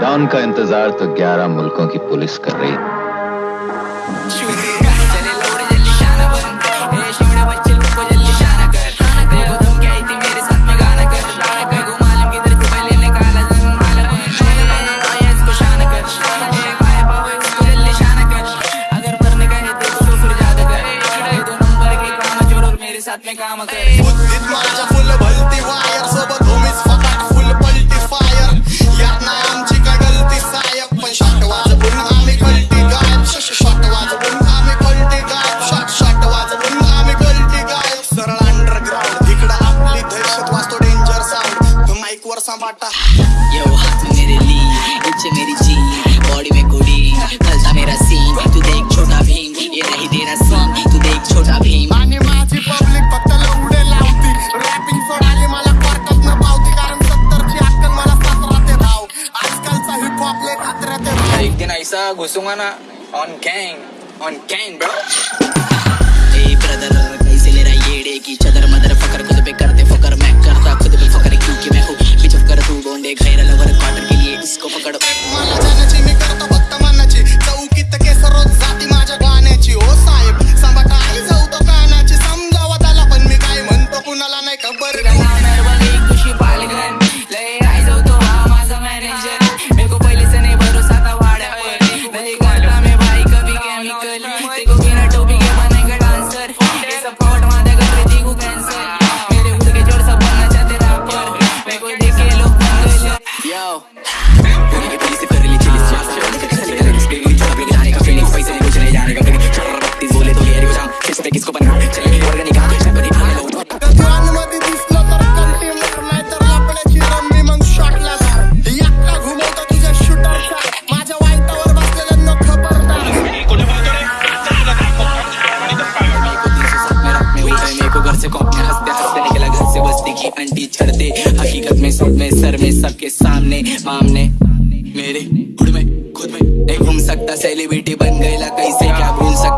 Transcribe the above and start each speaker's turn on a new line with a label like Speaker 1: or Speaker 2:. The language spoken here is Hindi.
Speaker 1: डॉन का इंतज़ार तो 11 मुल्कों की पुलिस कर रही।
Speaker 2: साथ में काम कर
Speaker 3: यो तू मेरे ली इच मेरी जी बॉडी में गोली फलता मेरा सीन तू देख छोटा भीम ये नहीं तेरा सीन तू देख छोटा भीम।
Speaker 2: माने माझी पब्लिक फक्त लवडे लावती। रॅपिंग सोडाले मला क्वार्टर्स न पावती कारण सत्तरची अक्कल मला सतरा ते भाव. आजकालचा हिप हॉप ले खात्र ते भाव.
Speaker 4: एक दिन ऐसा घुसूँगा ना on gang on gang bro
Speaker 3: a brother viral over quarter के लिए। इसको पकड़।
Speaker 2: है
Speaker 4: मेरे को घर
Speaker 3: से कॉपने हँसते हँसते निकला घर से बस्ती की अंटी छड़ दे हकीकत में सब में, सर में, सबके सामने, मामने। मेरे खुद में खुद में नहीं घूम सकता सेलिब्रिटी बन गए कैसे क्या घूम सकता?